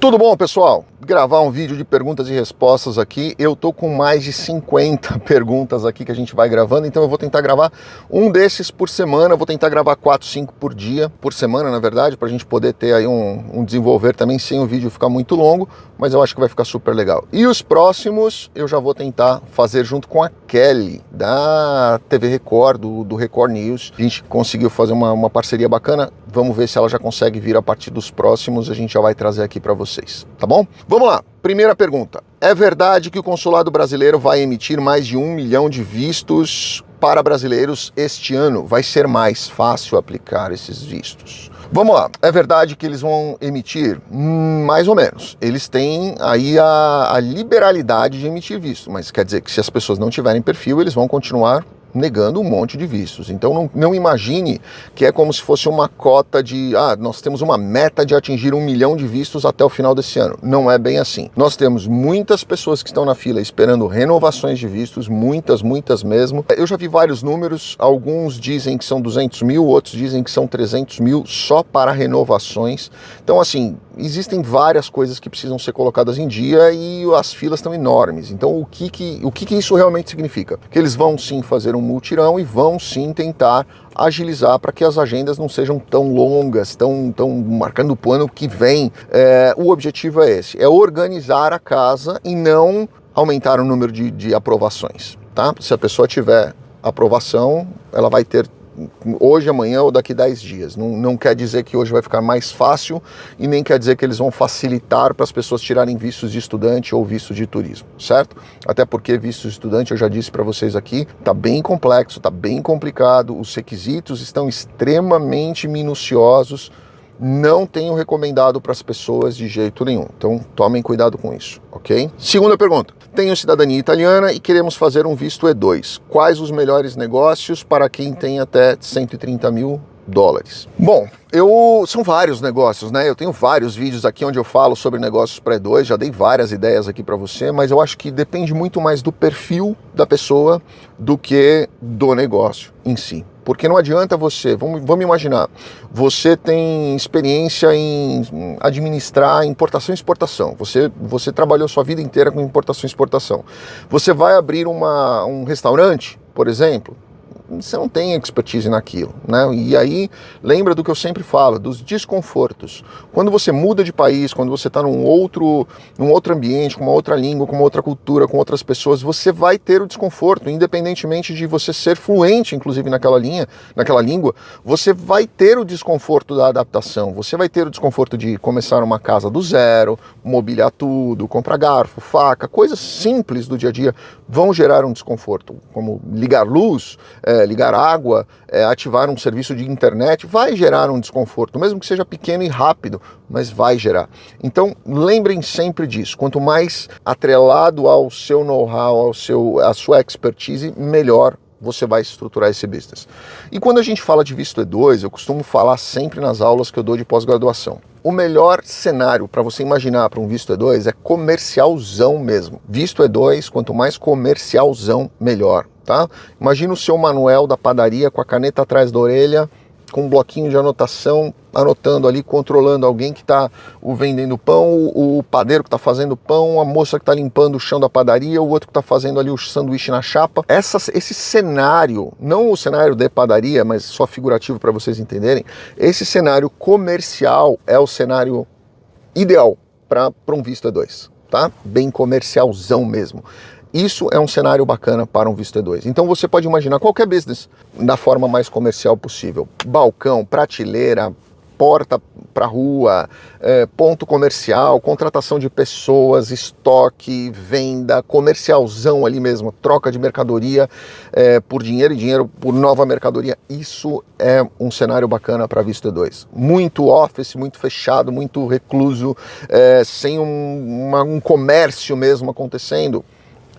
Tudo bom, pessoal? Gravar um vídeo de perguntas e respostas aqui. Eu tô com mais de 50 perguntas aqui que a gente vai gravando, então eu vou tentar gravar um desses por semana. Vou tentar gravar 4, 5 por dia, por semana, na verdade, para a gente poder ter aí um, um, desenvolver também sem o vídeo ficar muito longo, mas eu acho que vai ficar super legal. E os próximos eu já vou tentar fazer junto com a Kelly, da TV Record, do, do Record News. A gente conseguiu fazer uma, uma parceria bacana. Vamos ver se ela já consegue vir a partir dos próximos. A gente já vai trazer aqui para vocês, tá bom? Vamos lá. Primeira pergunta. É verdade que o consulado brasileiro vai emitir mais de um milhão de vistos para brasileiros este ano? Vai ser mais fácil aplicar esses vistos? Vamos lá, é verdade que eles vão emitir? Hum, mais ou menos. Eles têm aí a, a liberalidade de emitir visto, mas quer dizer que se as pessoas não tiverem perfil, eles vão continuar negando um monte de vistos. Então não, não, imagine que é como se fosse uma cota de, ah, nós temos uma meta de atingir um milhão de vistos até o final desse ano. Não é bem assim. Nós temos muitas pessoas que estão na fila esperando renovações de vistos, muitas, muitas mesmo. Eu já vi vários números, alguns dizem que são 200 mil, outros dizem que são 300 mil só para renovações. Então assim, existem várias coisas que precisam ser colocadas em dia e as filas estão enormes. Então o que que, o que, que isso realmente significa? Que eles vão sim fazer um multirão e vão sim tentar agilizar para que as agendas não sejam tão longas, tão, tão marcando o ano que vem. É, o objetivo é esse, é organizar a casa e não aumentar o número de, de aprovações. Tá? Se a pessoa tiver aprovação, ela vai ter hoje, amanhã ou daqui 10 dias. Não, não quer dizer que hoje vai ficar mais fácil e nem quer dizer que eles vão facilitar para as pessoas tirarem vistos de estudante ou vistos de turismo, certo? Até porque vistos de estudante, eu já disse para vocês aqui, está bem complexo, está bem complicado, os requisitos estão extremamente minuciosos, não tenho recomendado para as pessoas de jeito nenhum. Então tomem cuidado com isso, ok? Segunda pergunta. Tenho cidadania italiana e queremos fazer um visto E2. Quais os melhores negócios para quem tem até 130 mil dólares? Bom, eu são vários negócios, né? Eu tenho vários vídeos aqui onde eu falo sobre negócios pré-2, já dei várias ideias aqui para você, mas eu acho que depende muito mais do perfil da pessoa do que do negócio em si. Porque não adianta você, vamos, vamos imaginar, você tem experiência em administrar importação e exportação, você, você trabalhou sua vida inteira com importação e exportação. Você vai abrir uma, um restaurante, por exemplo, você não tem expertise naquilo, né? E aí, lembra do que eu sempre falo, dos desconfortos. Quando você muda de país, quando você está num outro, num outro ambiente, com uma outra língua, com uma outra cultura, com outras pessoas, você vai ter o desconforto, independentemente de você ser fluente, inclusive naquela linha, naquela língua, você vai ter o desconforto da adaptação, você vai ter o desconforto de começar uma casa do zero, mobiliar tudo, comprar garfo, faca, coisas simples do dia a dia vão gerar um desconforto, como ligar luz, é, é, ligar água, é, ativar um serviço de internet, vai gerar um desconforto, mesmo que seja pequeno e rápido, mas vai gerar. Então lembrem sempre disso, quanto mais atrelado ao seu know-how, ao seu, à sua expertise, melhor você vai estruturar esse business. E quando a gente fala de visto E2, eu costumo falar sempre nas aulas que eu dou de pós-graduação. O melhor cenário para você imaginar para um visto E2 é comercialzão mesmo. Visto E2, quanto mais comercialzão, melhor tá? Imagina o seu Manuel da padaria com a caneta atrás da orelha, com um bloquinho de anotação, anotando ali, controlando alguém que está vendendo pão, o, padeiro que está fazendo pão, a moça que está limpando o chão da padaria, o outro que está fazendo ali o sanduíche na chapa. Essa, esse cenário, não o cenário de padaria, mas só figurativo para vocês entenderem, esse cenário comercial é o cenário ideal para um Vista 2, tá? Bem comercialzão mesmo. Isso é um cenário bacana para um visto E2. Então você pode imaginar qualquer business da forma mais comercial possível. Balcão, prateleira, porta para rua, é, ponto comercial, contratação de pessoas, estoque, venda, comercialzão ali mesmo, troca de mercadoria é, por dinheiro e dinheiro por nova mercadoria. Isso é um cenário bacana para Vista 2. Muito office, muito fechado, muito recluso, é, sem um, uma, um comércio mesmo acontecendo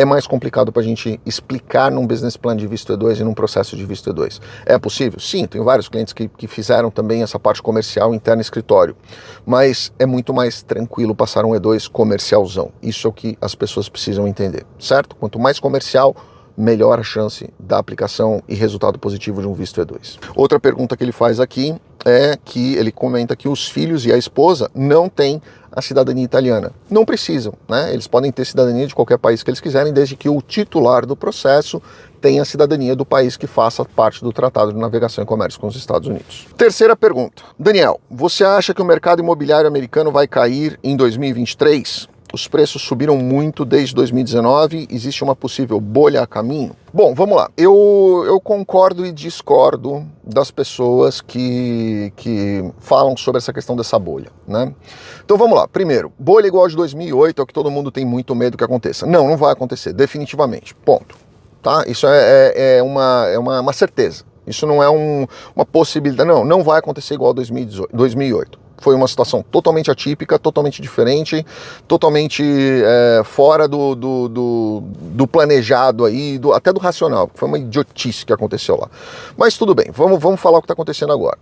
é mais complicado para a gente explicar num business plan de visto E2 e num processo de visto E2. É possível? Sim, tenho vários clientes que, que fizeram também essa parte comercial interna escritório, mas é muito mais tranquilo passar um E2 comercialzão. Isso é o que as pessoas precisam entender, certo? Quanto mais comercial, melhora a chance da aplicação e resultado positivo de um visto E2. Outra pergunta que ele faz aqui é que ele comenta que os filhos e a esposa não têm a cidadania italiana. Não precisam, né? Eles podem ter cidadania de qualquer país que eles quiserem, desde que o titular do processo tenha a cidadania do país que faça parte do Tratado de Navegação e Comércio com os Estados Unidos. Terceira pergunta. Daniel, você acha que o mercado imobiliário americano vai cair em 2023? Os preços subiram muito desde 2019, existe uma possível bolha a caminho? Bom, vamos lá. Eu, eu concordo e discordo das pessoas que, que falam sobre essa questão dessa bolha, né? Então vamos lá. Primeiro, bolha igual de 2008 é o que todo mundo tem muito medo que aconteça. Não, não vai acontecer, definitivamente. Ponto. Tá? Isso é, é, é uma, é uma, uma certeza. Isso não é um, uma possibilidade. Não, não vai acontecer igual 2018, 2008 foi uma situação totalmente atípica, totalmente diferente, totalmente é, fora do, do, do, do, planejado aí, do, até do racional, foi uma idiotice que aconteceu lá. Mas tudo bem, vamos, vamos falar o que está acontecendo agora.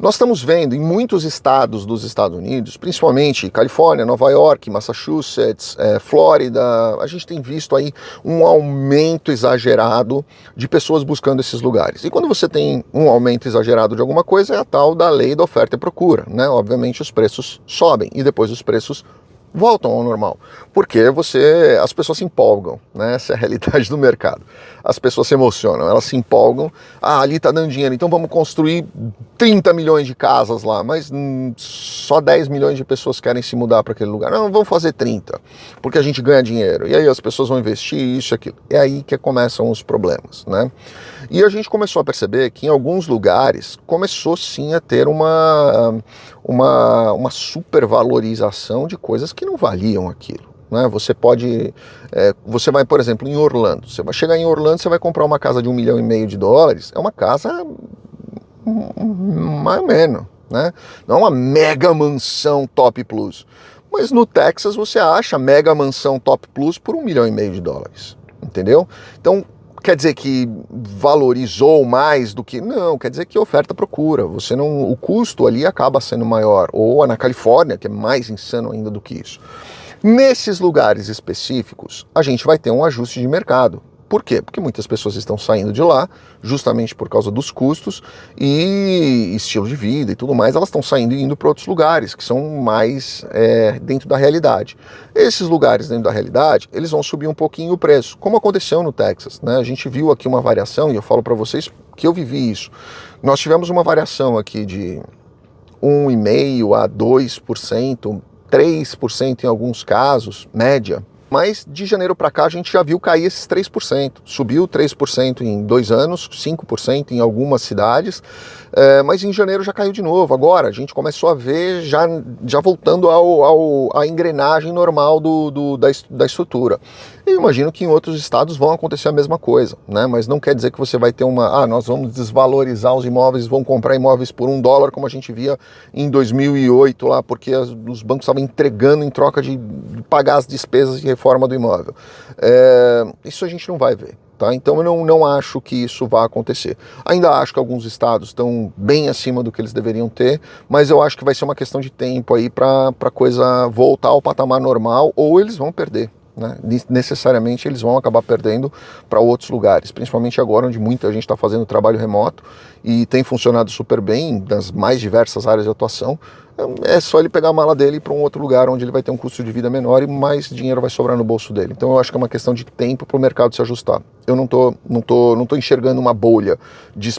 Nós estamos vendo em muitos estados dos Estados Unidos, principalmente Califórnia, Nova York, Massachusetts, é, Flórida, a gente tem visto aí um aumento exagerado de pessoas buscando esses lugares. E quando você tem um aumento exagerado de alguma coisa, é a tal da lei da oferta e procura, né? Obviamente os preços sobem e depois os preços voltam ao normal. Porque você, as pessoas se empolgam, né? Essa é a realidade do mercado. As pessoas se emocionam, elas se empolgam. Ah, ali tá dando dinheiro, então vamos construir 30 milhões de casas lá, mas hum, só 10 milhões de pessoas querem se mudar para aquele lugar. Não, vamos fazer 30, porque a gente ganha dinheiro. E aí as pessoas vão investir isso e aquilo. É aí que começam os problemas, né? E a gente começou a perceber que em alguns lugares começou sim a ter uma, uma, uma supervalorização de coisas que não valiam aquilo. Né? Você pode, é, você vai, por exemplo, em Orlando. Você vai chegar em Orlando, você vai comprar uma casa de um milhão e meio de dólares. É uma casa mais ou menos, né? Não é uma mega mansão top plus. Mas no Texas você acha mega mansão top plus por um milhão e meio de dólares, entendeu? Então quer dizer que valorizou mais do que não quer dizer que oferta procura. Você não o custo ali acaba sendo maior ou na Califórnia que é mais insano ainda do que isso. Nesses lugares específicos a gente vai ter um ajuste de mercado por quê? Porque muitas pessoas estão saindo de lá, justamente por causa dos custos e estilo de vida e tudo mais, elas estão saindo e indo para outros lugares, que são mais é, dentro da realidade. Esses lugares dentro da realidade, eles vão subir um pouquinho o preço, como aconteceu no Texas. Né? A gente viu aqui uma variação, e eu falo para vocês que eu vivi isso. Nós tivemos uma variação aqui de 1,5% a 2%, 3% em alguns casos, média, mas de janeiro para cá a gente já viu cair esses 3%. Subiu 3% em dois anos, 5% em algumas cidades, é, mas em janeiro já caiu de novo. Agora a gente começou a ver já, já voltando ao, ao à engrenagem normal do, do da, da estrutura. Eu imagino que em outros estados vão acontecer a mesma coisa, né? mas não quer dizer que você vai ter uma. Ah, nós vamos desvalorizar os imóveis, vão comprar imóveis por um dólar, como a gente via em 2008 lá, porque as, os bancos estavam entregando em troca de pagar as despesas de reforma do imóvel. É, isso a gente não vai ver. Tá? Então eu não, não acho que isso vá acontecer. Ainda acho que alguns estados estão bem acima do que eles deveriam ter, mas eu acho que vai ser uma questão de tempo aí para a coisa voltar ao patamar normal ou eles vão perder. Né? Necessariamente eles vão acabar perdendo para outros lugares, principalmente agora onde muita gente está fazendo trabalho remoto e tem funcionado super bem nas mais diversas áreas de atuação. É só ele pegar a mala dele para um outro lugar onde ele vai ter um custo de vida menor e mais dinheiro vai sobrar no bolso dele. Então eu acho que é uma questão de tempo para o mercado se ajustar. Eu não tô, não tô, não tô enxergando uma bolha de,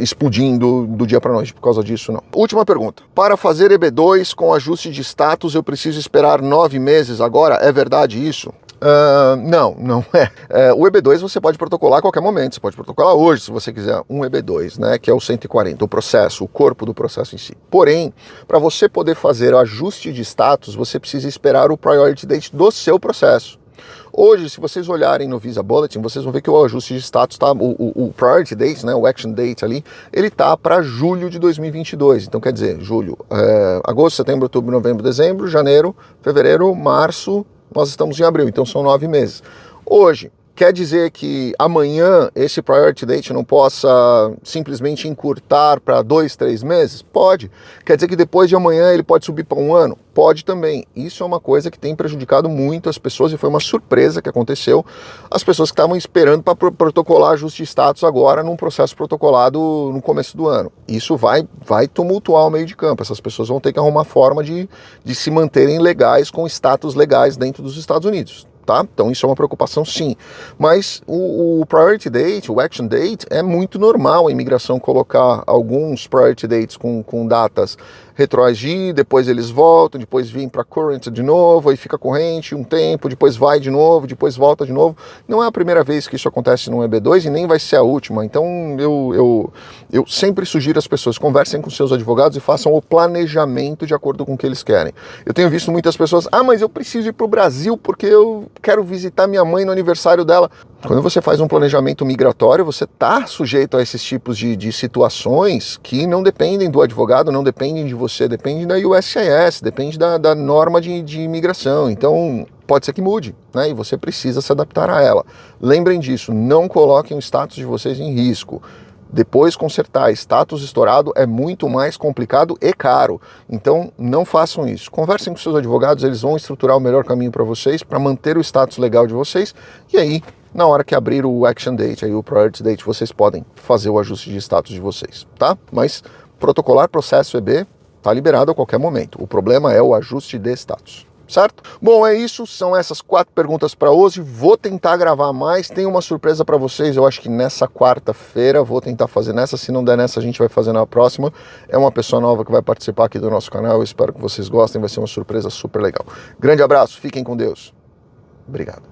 explodindo do dia para noite por causa disso, não. Última pergunta. Para fazer EB2 com ajuste de status, eu preciso esperar nove meses agora? É verdade isso? Uh, não, não é. Uh, o EB2 você pode protocolar a qualquer momento, você pode protocolar hoje, se você quiser, um EB2, né, que é o 140, o processo, o corpo do processo em si. Porém, para você poder fazer o ajuste de status, você precisa esperar o priority date do seu processo. Hoje, se vocês olharem no Visa Bulletin, vocês vão ver que o ajuste de status tá, o, o, o priority date, né, o action date ali, ele tá para julho de 2022. Então, quer dizer, julho, é, agosto, setembro, outubro, novembro, dezembro, janeiro, fevereiro, março, nós estamos em abril, então são nove meses. Hoje, Quer dizer que amanhã esse priority date não possa simplesmente encurtar para dois, três meses? Pode. Quer dizer que depois de amanhã ele pode subir para um ano? Pode também. Isso é uma coisa que tem prejudicado muito as pessoas e foi uma surpresa que aconteceu. As pessoas que estavam esperando para protocolar ajuste de status agora num processo protocolado no começo do ano. Isso vai, vai tumultuar o meio de campo. Essas pessoas vão ter que arrumar forma de, de se manterem legais com status legais dentro dos Estados Unidos tá? Então isso é uma preocupação sim. Mas o, o, priority date, o action date, é muito normal a imigração colocar alguns priority dates com, com datas retroagir, depois eles voltam, depois vêm para current de novo, aí fica corrente um tempo, depois vai de novo, depois volta de novo. Não é a primeira vez que isso acontece no EB2 e nem vai ser a última. Então eu, eu, eu sempre sugiro às pessoas, conversem com seus advogados e façam o planejamento de acordo com o que eles querem. Eu tenho visto muitas pessoas, ah, mas eu preciso ir para o Brasil porque eu quero visitar minha mãe no aniversário dela. Quando você faz um planejamento migratório, você está sujeito a esses tipos de, de, situações que não dependem do advogado, não dependem de você, dependem da USCIS, depende da, da norma de, de, imigração. Então, pode ser que mude, né? E você precisa se adaptar a ela. Lembrem disso, não coloquem o status de vocês em risco. Depois consertar status estourado é muito mais complicado e caro. Então não façam isso. Conversem com seus advogados, eles vão estruturar o melhor caminho para vocês, para manter o status legal de vocês. E aí na hora que abrir o Action Date, aí o Priority Date, vocês podem fazer o ajuste de status de vocês, tá? Mas protocolar processo EB está liberado a qualquer momento. O problema é o ajuste de status certo? Bom, é isso, são essas quatro perguntas para hoje. Vou tentar gravar mais, tem uma surpresa para vocês, eu acho que nessa quarta-feira, vou tentar fazer nessa, se não der nessa, a gente vai fazer na próxima. É uma pessoa nova que vai participar aqui do nosso canal, eu espero que vocês gostem, vai ser uma surpresa super legal. Grande abraço, fiquem com Deus. Obrigado.